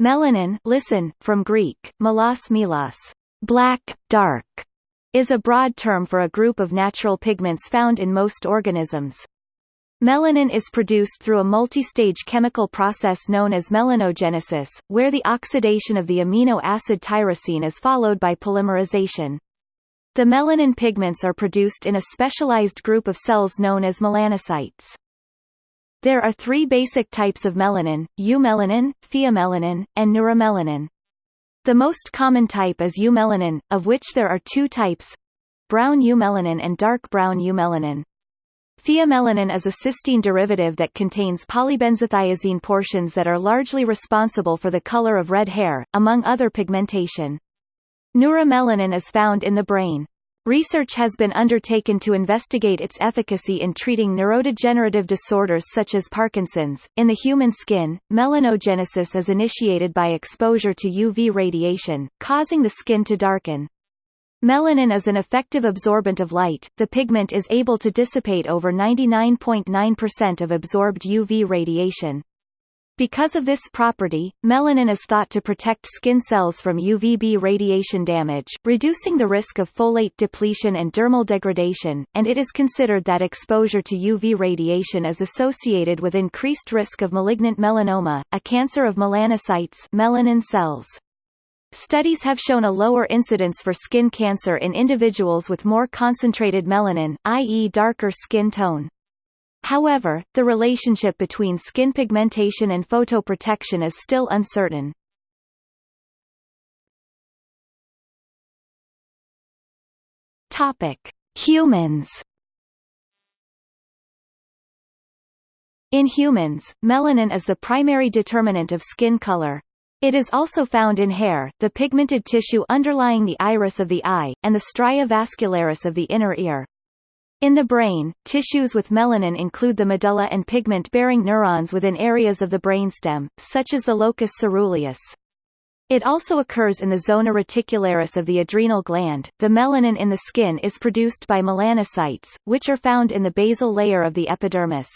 Melanin listen, from Greek, melos melos, black, dark, is a broad term for a group of natural pigments found in most organisms. Melanin is produced through a multi-stage chemical process known as melanogenesis, where the oxidation of the amino acid tyrosine is followed by polymerization. The melanin pigments are produced in a specialized group of cells known as melanocytes. There are three basic types of melanin, eumelanin, pheomelanin, and neuromelanin. The most common type is eumelanin, of which there are two types brown eumelanin and dark brown eumelanin. Pheomelanin is a cysteine derivative that contains polybenzothiazine portions that are largely responsible for the color of red hair, among other pigmentation. Neuromelanin is found in the brain. Research has been undertaken to investigate its efficacy in treating neurodegenerative disorders such as Parkinson's. In the human skin, melanogenesis is initiated by exposure to UV radiation, causing the skin to darken. Melanin is an effective absorbent of light, the pigment is able to dissipate over 99.9% .9 of absorbed UV radiation. Because of this property, melanin is thought to protect skin cells from UVB radiation damage, reducing the risk of folate depletion and dermal degradation, and it is considered that exposure to UV radiation is associated with increased risk of malignant melanoma, a cancer of melanocytes melanin cells. Studies have shown a lower incidence for skin cancer in individuals with more concentrated melanin, i.e. darker skin tone. However, the relationship between skin pigmentation and photoprotection is still uncertain. Topic: Humans. In humans, melanin is the primary determinant of skin color, it is also found in hair, the pigmented tissue underlying the iris of the eye, and the stria vascularis of the inner ear. In the brain, tissues with melanin include the medulla and pigment-bearing neurons within areas of the brainstem, such as the locus ceruleus. It also occurs in the zona reticularis of the adrenal gland. The melanin in the skin is produced by melanocytes, which are found in the basal layer of the epidermis.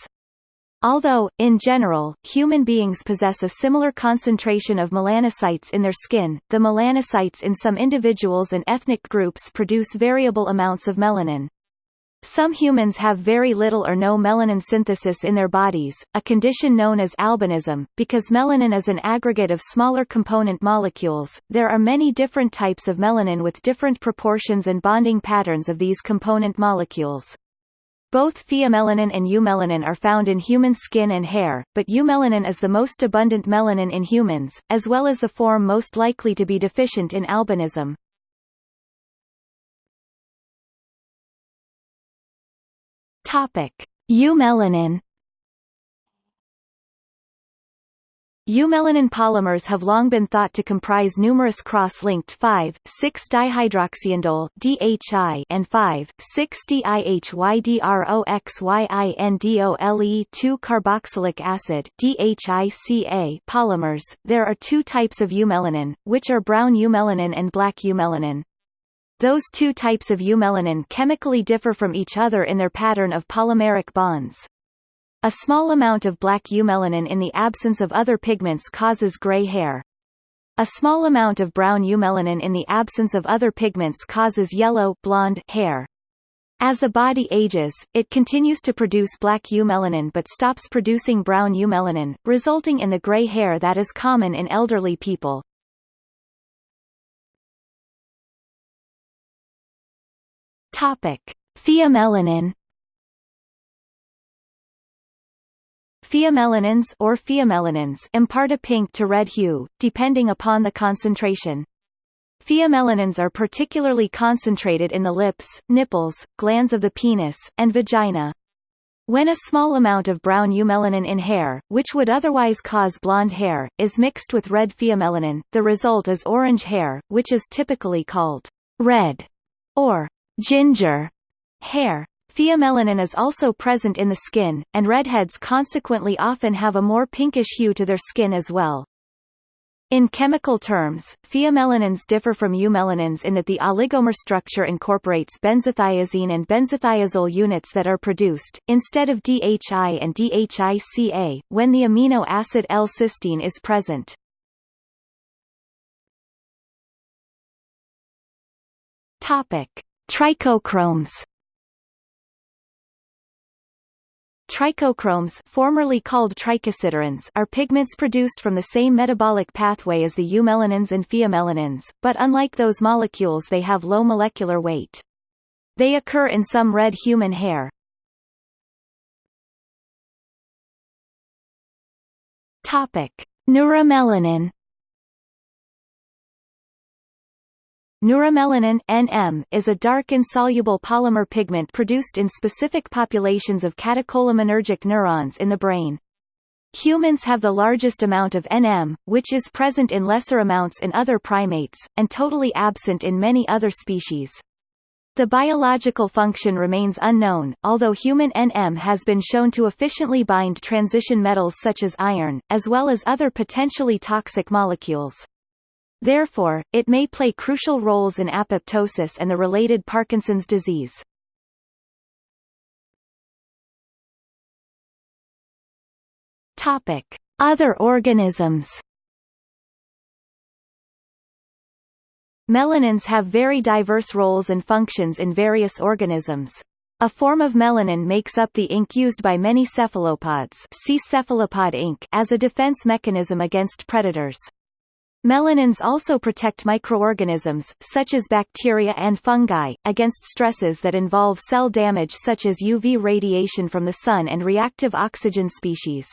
Although, in general, human beings possess a similar concentration of melanocytes in their skin, the melanocytes in some individuals and ethnic groups produce variable amounts of melanin. Some humans have very little or no melanin synthesis in their bodies, a condition known as albinism. Because melanin is an aggregate of smaller component molecules, there are many different types of melanin with different proportions and bonding patterns of these component molecules. Both pheomelanin and eumelanin are found in human skin and hair, but eumelanin is the most abundant melanin in humans, as well as the form most likely to be deficient in albinism. Topic: Eumelanin Eumelanin polymers have long been thought to comprise numerous cross-linked 5,6-dihydroxyindole (DHI) and 5,6-dihydroxyindole-2-carboxylic acid (DHICA) polymers. There are two types of eumelanin, which are brown eumelanin and black eumelanin. Those two types of eumelanin chemically differ from each other in their pattern of polymeric bonds. A small amount of black eumelanin in the absence of other pigments causes gray hair. A small amount of brown eumelanin in the absence of other pigments causes yellow blonde hair. As the body ages, it continues to produce black eumelanin but stops producing brown eumelanin, resulting in the gray hair that is common in elderly people. Topic: Pheomelanin Pheomelanins or pheomelanins impart a pink to red hue, depending upon the concentration. Pheomelanins are particularly concentrated in the lips, nipples, glans of the penis, and vagina. When a small amount of brown eumelanin in hair, which would otherwise cause blonde hair, is mixed with red pheomelanin, the result is orange hair, which is typically called red or ginger, hair. Pheomelanin is also present in the skin, and redheads consequently often have a more pinkish hue to their skin as well. In chemical terms, pheomelanins differ from eumelanins in that the oligomer structure incorporates benzothiazine and benzothiazole units that are produced, instead of DHI and DHICA, when the amino acid L-cysteine is present. Topic. Trichochromes. Trichochromes formerly called are pigments produced from the same metabolic pathway as the eumelanins and pheomelanins, but unlike those molecules they have low molecular weight. They occur in some red human hair. Topic: Neuromelanin Neuromelanin NM, is a dark insoluble polymer pigment produced in specific populations of catecholaminergic neurons in the brain. Humans have the largest amount of NM, which is present in lesser amounts in other primates, and totally absent in many other species. The biological function remains unknown, although human NM has been shown to efficiently bind transition metals such as iron, as well as other potentially toxic molecules. Therefore, it may play crucial roles in apoptosis and the related Parkinson's disease. Topic: Other organisms. Melanins have very diverse roles and functions in various organisms. A form of melanin makes up the ink used by many cephalopods see cephalopod ink as a defense mechanism against predators. Melanins also protect microorganisms, such as bacteria and fungi, against stresses that involve cell damage such as UV radiation from the sun and reactive oxygen species.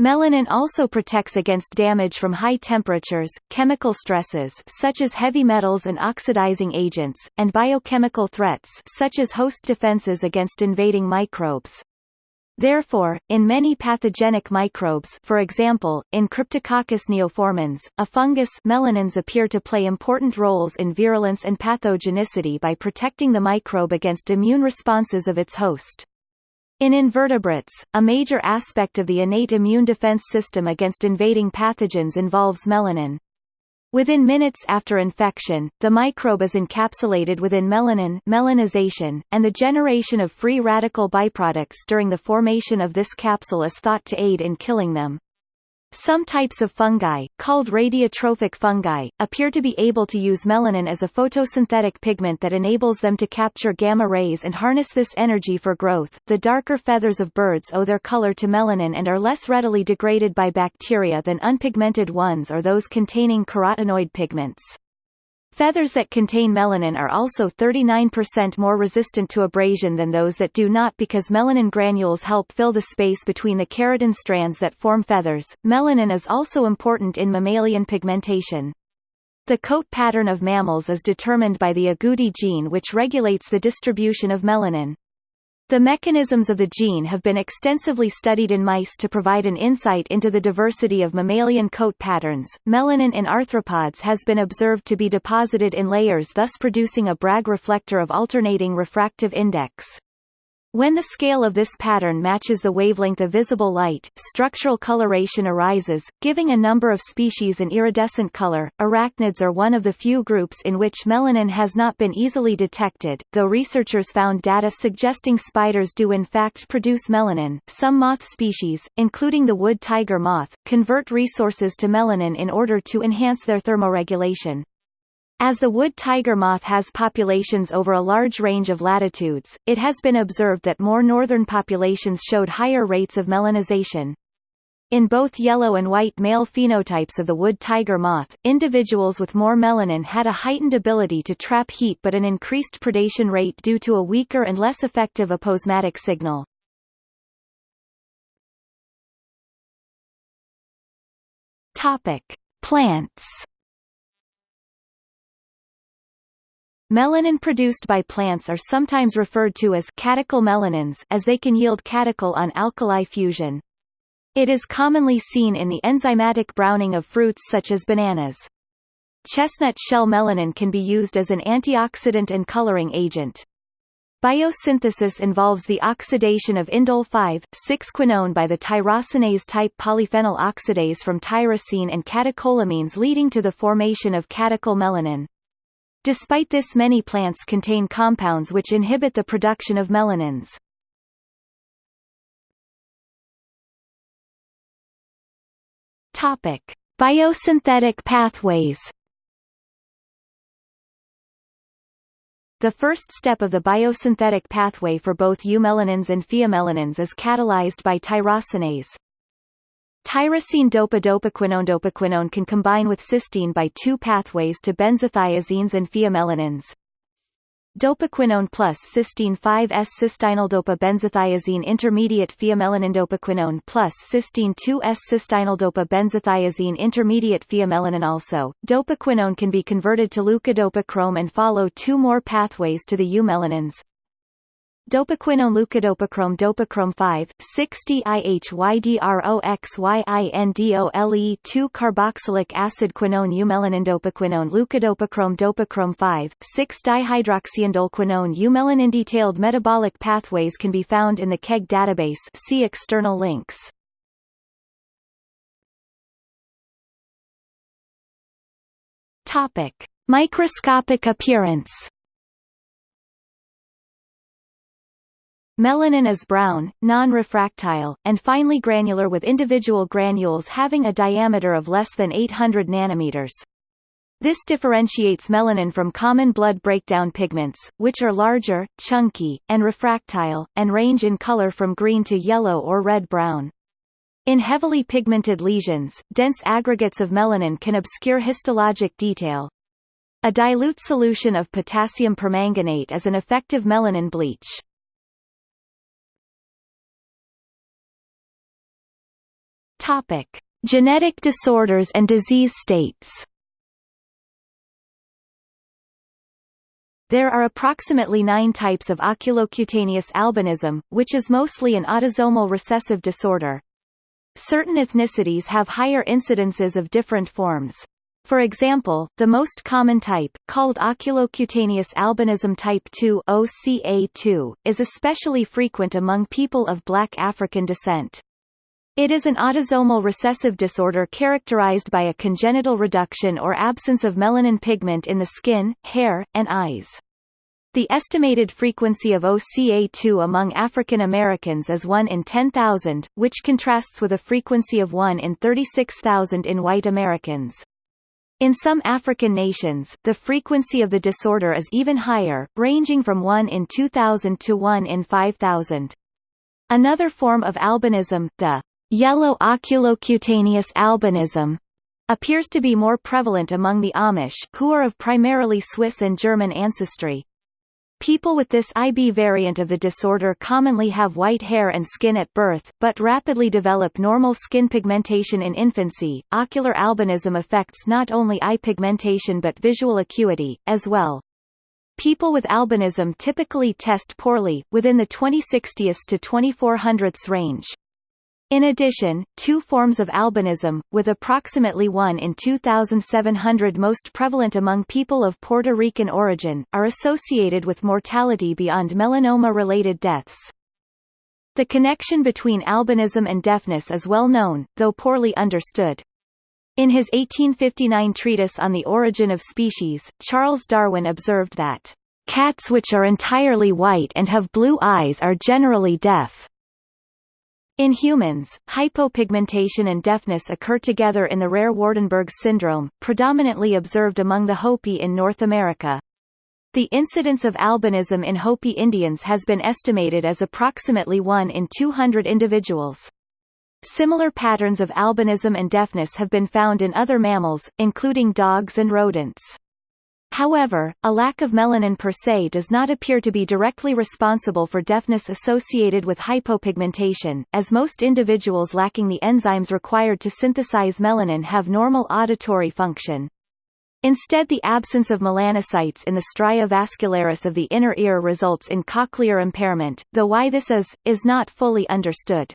Melanin also protects against damage from high temperatures, chemical stresses such as heavy metals and oxidizing agents, and biochemical threats such as host defenses against invading microbes. Therefore, in many pathogenic microbes for example, in Cryptococcus neoformans, a fungus melanins appear to play important roles in virulence and pathogenicity by protecting the microbe against immune responses of its host. In invertebrates, a major aspect of the innate immune defense system against invading pathogens involves melanin. Within minutes after infection, the microbe is encapsulated within melanin melanization, and the generation of free radical byproducts during the formation of this capsule is thought to aid in killing them. Some types of fungi, called radiotrophic fungi, appear to be able to use melanin as a photosynthetic pigment that enables them to capture gamma rays and harness this energy for growth. The darker feathers of birds owe their color to melanin and are less readily degraded by bacteria than unpigmented ones or those containing carotenoid pigments. Feathers that contain melanin are also 39% more resistant to abrasion than those that do not because melanin granules help fill the space between the keratin strands that form feathers. Melanin is also important in mammalian pigmentation. The coat pattern of mammals is determined by the agouti gene which regulates the distribution of melanin. The mechanisms of the gene have been extensively studied in mice to provide an insight into the diversity of mammalian coat patterns. Melanin in arthropods has been observed to be deposited in layers thus producing a Bragg reflector of alternating refractive index. When the scale of this pattern matches the wavelength of visible light, structural coloration arises, giving a number of species an iridescent color. Arachnids are one of the few groups in which melanin has not been easily detected, though researchers found data suggesting spiders do in fact produce melanin. Some moth species, including the wood tiger moth, convert resources to melanin in order to enhance their thermoregulation. As the wood tiger moth has populations over a large range of latitudes, it has been observed that more northern populations showed higher rates of melanization. In both yellow and white male phenotypes of the wood tiger moth, individuals with more melanin had a heightened ability to trap heat but an increased predation rate due to a weaker and less effective aposematic signal. Topic: Plants Melanin produced by plants are sometimes referred to as catechol melanins as they can yield catechol on alkali fusion. It is commonly seen in the enzymatic browning of fruits such as bananas. Chestnut shell melanin can be used as an antioxidant and coloring agent. Biosynthesis involves the oxidation of indole 5,6-quinone by the tyrosinase type polyphenol oxidase from tyrosine and catecholamines leading to the formation of catechol-melanin. Despite this many plants contain compounds which inhibit the production of melanins. Topic: Biosynthetic pathways. the first step of the biosynthetic pathway for both eumelanins and pheomelanins is catalyzed by tyrosinase. Tyrosine dopa-dopaquinone dopaquinone can combine with cysteine by two pathways to benzothiazines and pheomelanins. Dopaquinone plus cysteine 5S cystinyl benzothiazine intermediate pheomelanin dopaquinone plus cysteine 2S cystinyl benzothiazine intermediate pheomelanin also. Dopaquinone can be converted to leukodopachrome and follow two more pathways to the eumelanins. Dopaquinone leukodopachrome dopachrome 5 6-DIHYDROXYINDOLE 2 carboxylic acid quinone eumelanin dopaquinone leukodopachrome dopachrome 5 6 dihydroxyindolquinone eumelanin. Detailed metabolic pathways can be found in the KEGG database. See external links. Topic Microscopic appearance Melanin is brown, non-refractile, and finely granular with individual granules having a diameter of less than 800 nanometers. This differentiates melanin from common blood breakdown pigments, which are larger, chunky, and refractile, and range in color from green to yellow or red-brown. In heavily pigmented lesions, dense aggregates of melanin can obscure histologic detail. A dilute solution of potassium permanganate is an effective melanin bleach. Topic: Genetic disorders and disease states. There are approximately nine types of oculocutaneous albinism, which is mostly an autosomal recessive disorder. Certain ethnicities have higher incidences of different forms. For example, the most common type, called oculocutaneous albinism type 2 OCA2, is especially frequent among people of black African descent. It is an autosomal recessive disorder characterized by a congenital reduction or absence of melanin pigment in the skin, hair, and eyes. The estimated frequency of OCA2 among African Americans is 1 in 10,000, which contrasts with a frequency of 1 in 36,000 in white Americans. In some African nations, the frequency of the disorder is even higher, ranging from 1 in 2,000 to 1 in 5,000. Another form of albinism, the Yellow oculocutaneous albinism appears to be more prevalent among the Amish, who are of primarily Swiss and German ancestry. People with this IB variant of the disorder commonly have white hair and skin at birth, but rapidly develop normal skin pigmentation in infancy. Ocular albinism affects not only eye pigmentation but visual acuity, as well. People with albinism typically test poorly, within the 2060s to 2400s range. In addition, two forms of albinism, with approximately 1 in 2,700 most prevalent among people of Puerto Rican origin, are associated with mortality beyond melanoma-related deaths. The connection between albinism and deafness is well known, though poorly understood. In his 1859 treatise on the origin of species, Charles Darwin observed that, "...cats which are entirely white and have blue eyes are generally deaf." In humans, hypopigmentation and deafness occur together in the rare Waardenburg syndrome, predominantly observed among the Hopi in North America. The incidence of albinism in Hopi Indians has been estimated as approximately 1 in 200 individuals. Similar patterns of albinism and deafness have been found in other mammals, including dogs and rodents. However, a lack of melanin per se does not appear to be directly responsible for deafness associated with hypopigmentation, as most individuals lacking the enzymes required to synthesize melanin have normal auditory function. Instead the absence of melanocytes in the stria vascularis of the inner ear results in cochlear impairment, though why this is, is not fully understood.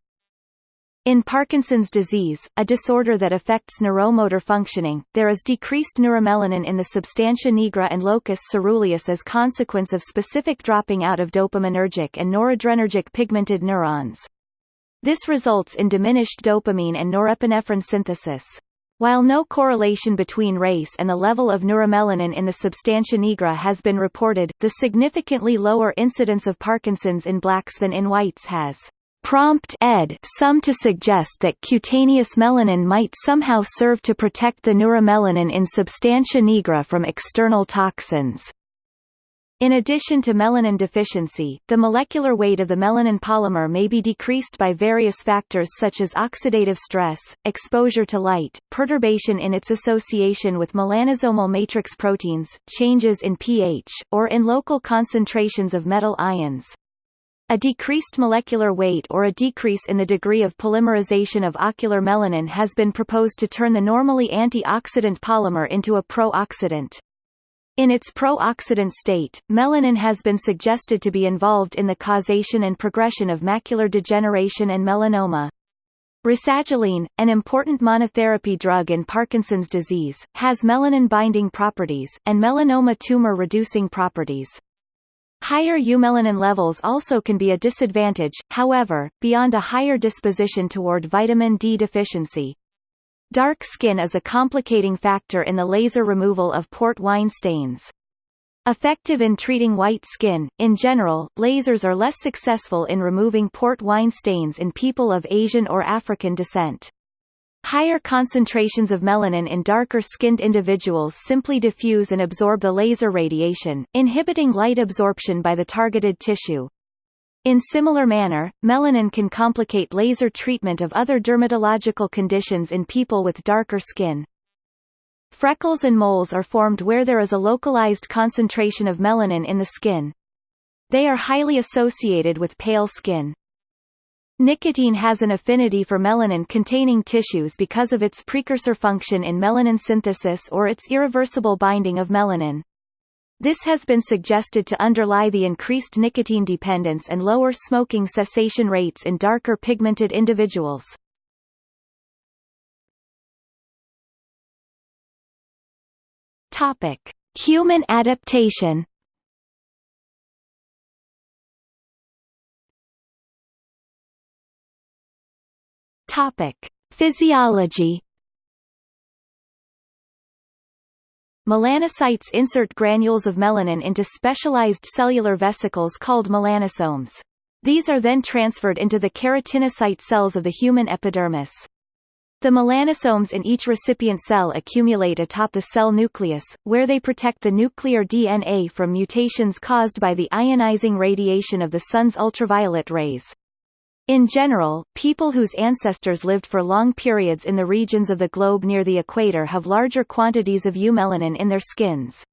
In Parkinson's disease, a disorder that affects neuromotor functioning, there is decreased neuromelanin in the substantia nigra and locus ceruleus as consequence of specific dropping out of dopaminergic and noradrenergic pigmented neurons. This results in diminished dopamine and norepinephrine synthesis. While no correlation between race and the level of neuromelanin in the substantia nigra has been reported, the significantly lower incidence of Parkinson's in blacks than in whites has prompt ed some to suggest that cutaneous melanin might somehow serve to protect the neuromelanin in substantia nigra from external toxins. In addition to melanin deficiency, the molecular weight of the melanin polymer may be decreased by various factors such as oxidative stress, exposure to light, perturbation in its association with melanosomal matrix proteins, changes in pH, or in local concentrations of metal ions. A decreased molecular weight or a decrease in the degree of polymerization of ocular melanin has been proposed to turn the normally antioxidant polymer into a pro-oxidant. In its pro-oxidant state, melanin has been suggested to be involved in the causation and progression of macular degeneration and melanoma. Rasagiline, an important monotherapy drug in Parkinson's disease, has melanin-binding properties, and melanoma tumor-reducing properties. Higher eumelanin levels also can be a disadvantage, however, beyond a higher disposition toward vitamin D deficiency. Dark skin is a complicating factor in the laser removal of port wine stains. Effective in treating white skin, in general, lasers are less successful in removing port wine stains in people of Asian or African descent. Higher concentrations of melanin in darker-skinned individuals simply diffuse and absorb the laser radiation, inhibiting light absorption by the targeted tissue. In similar manner, melanin can complicate laser treatment of other dermatological conditions in people with darker skin. Freckles and moles are formed where there is a localized concentration of melanin in the skin. They are highly associated with pale skin. Nicotine has an affinity for melanin-containing tissues because of its precursor function in melanin synthesis or its irreversible binding of melanin. This has been suggested to underlie the increased nicotine dependence and lower smoking cessation rates in darker pigmented individuals. Topic: Human adaptation. Topic: Physiology. Melanocytes insert granules of melanin into specialized cellular vesicles called melanosomes. These are then transferred into the keratinocyte cells of the human epidermis. The melanosomes in each recipient cell accumulate atop the cell nucleus, where they protect the nuclear DNA from mutations caused by the ionizing radiation of the sun's ultraviolet rays. In general, people whose ancestors lived for long periods in the regions of the globe near the equator have larger quantities of eumelanin in their skins.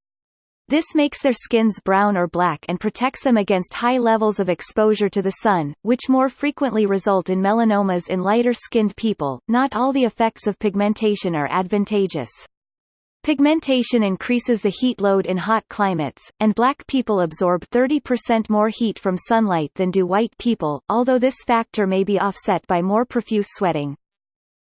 This makes their skins brown or black and protects them against high levels of exposure to the sun, which more frequently result in melanomas in lighter-skinned people. Not all the effects of pigmentation are advantageous. Pigmentation increases the heat load in hot climates, and black people absorb 30% more heat from sunlight than do white people, although this factor may be offset by more profuse sweating.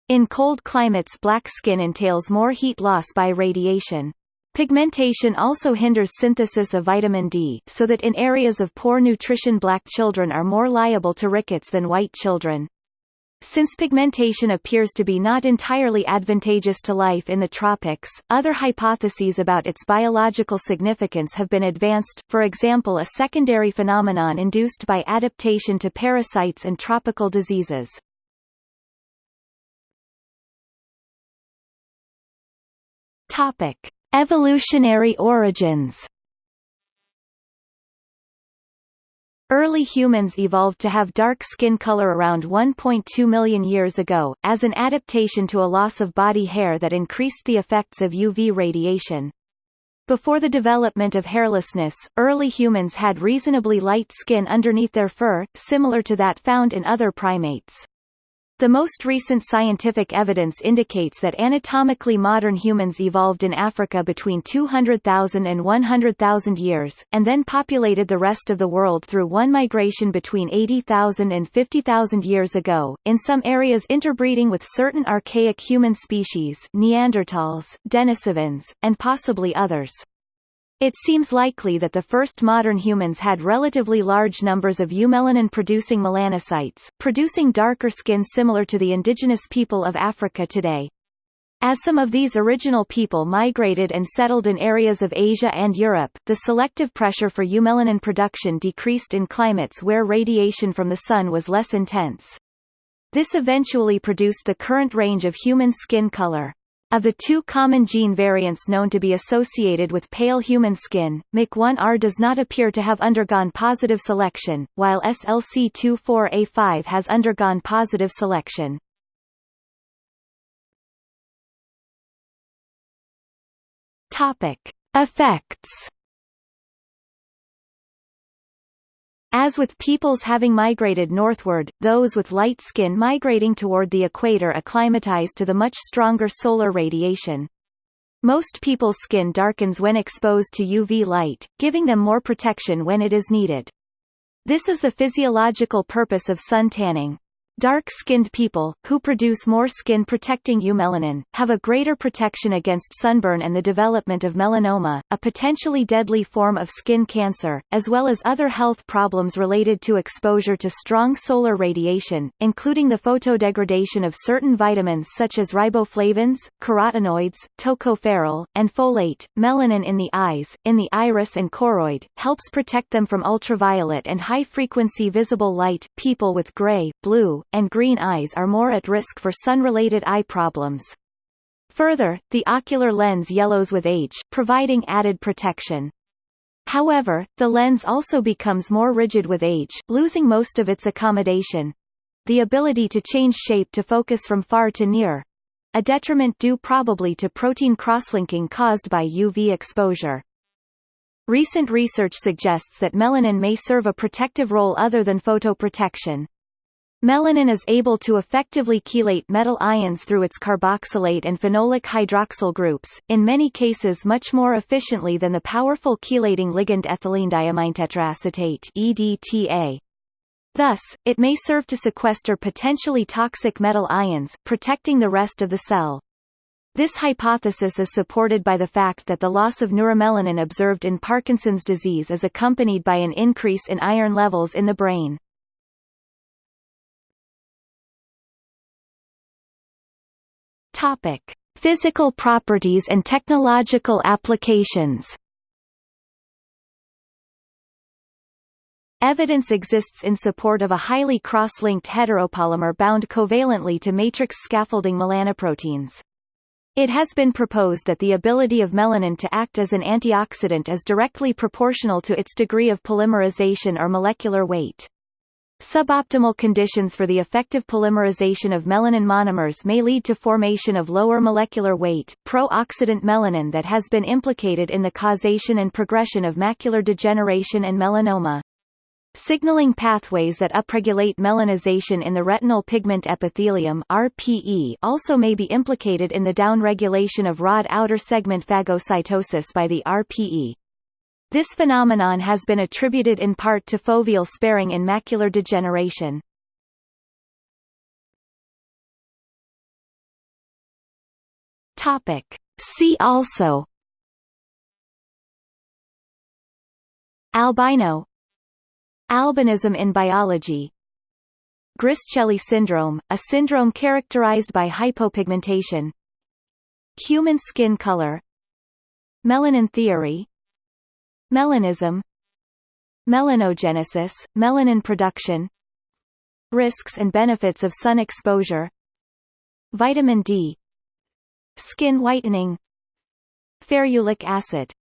In cold climates black skin entails more heat loss by radiation. Pigmentation also hinders synthesis of vitamin D, so that in areas of poor nutrition black children are more liable to rickets than white children. Since pigmentation appears to be not entirely advantageous to life in the tropics, other hypotheses about its biological significance have been advanced, for example a secondary phenomenon induced by adaptation to parasites and tropical diseases. Topic. Evolutionary origins Early humans evolved to have dark skin color around 1.2 million years ago, as an adaptation to a loss of body hair that increased the effects of UV radiation. Before the development of hairlessness, early humans had reasonably light skin underneath their fur, similar to that found in other primates. The most recent scientific evidence indicates that anatomically modern humans evolved in Africa between 200,000 and 100,000 years, and then populated the rest of the world through one migration between 80,000 and 50,000 years ago, in some areas interbreeding with certain archaic human species Neanderthals, Denisovans, and possibly others. It seems likely that the first modern humans had relatively large numbers of eumelanin-producing melanocytes, producing darker skin similar to the indigenous people of Africa today. As some of these original people migrated and settled in areas of Asia and Europe, the selective pressure for eumelanin production decreased in climates where radiation from the sun was less intense. This eventually produced the current range of human skin color. Of the two common gene variants known to be associated with pale human skin, MC1R does not appear to have undergone positive selection, while SLC24A5 has undergone positive selection. Topic: Effects As with peoples having migrated northward, those with light skin migrating toward the equator acclimatize to the much stronger solar radiation. Most people's skin darkens when exposed to UV light, giving them more protection when it is needed. This is the physiological purpose of sun tanning. Dark-skinned people, who produce more skin-protecting eumelanin, have a greater protection against sunburn and the development of melanoma, a potentially deadly form of skin cancer, as well as other health problems related to exposure to strong solar radiation, including the photodegradation of certain vitamins such as riboflavins, carotenoids, tocopherol, and folate. Melanin in the eyes, in the iris and choroid, helps protect them from ultraviolet and high-frequency visible light. People with gray, blue, and green eyes are more at risk for sun-related eye problems. Further, the ocular lens yellows with age, providing added protection. However, the lens also becomes more rigid with age, losing most of its accommodation the ability to change shape to focus from far to near a detriment due probably to protein crosslinking caused by UV exposure. Recent research suggests that melanin may serve a protective role other than photoprotection. Melanin is able to effectively chelate metal ions through its carboxylate and phenolic hydroxyl groups, in many cases much more efficiently than the powerful chelating ligand ethylene EDTA. Thus, it may serve to sequester potentially toxic metal ions, protecting the rest of the cell. This hypothesis is supported by the fact that the loss of neuromelanin observed in Parkinson's disease is accompanied by an increase in iron levels in the brain. Topic: Physical properties and technological applications. Evidence exists in support of a highly cross-linked heteropolymer bound covalently to matrix scaffolding melanoproteins. It has been proposed that the ability of melanin to act as an antioxidant is directly proportional to its degree of polymerization or molecular weight. Suboptimal conditions for the effective polymerization of melanin monomers may lead to formation of lower molecular weight, pro-oxidant melanin that has been implicated in the causation and progression of macular degeneration and melanoma. Signaling pathways that upregulate melanization in the retinal pigment epithelium RPE also may be implicated in the downregulation of rod outer segment phagocytosis by the RPE. This phenomenon has been attributed in part to foveal sparing in macular degeneration. Topic. See also Albino Albinism in biology Griscelli syndrome, a syndrome characterized by hypopigmentation Human skin color Melanin theory Melanism Melanogenesis, melanin production Risks and benefits of sun exposure Vitamin D Skin whitening Ferulic acid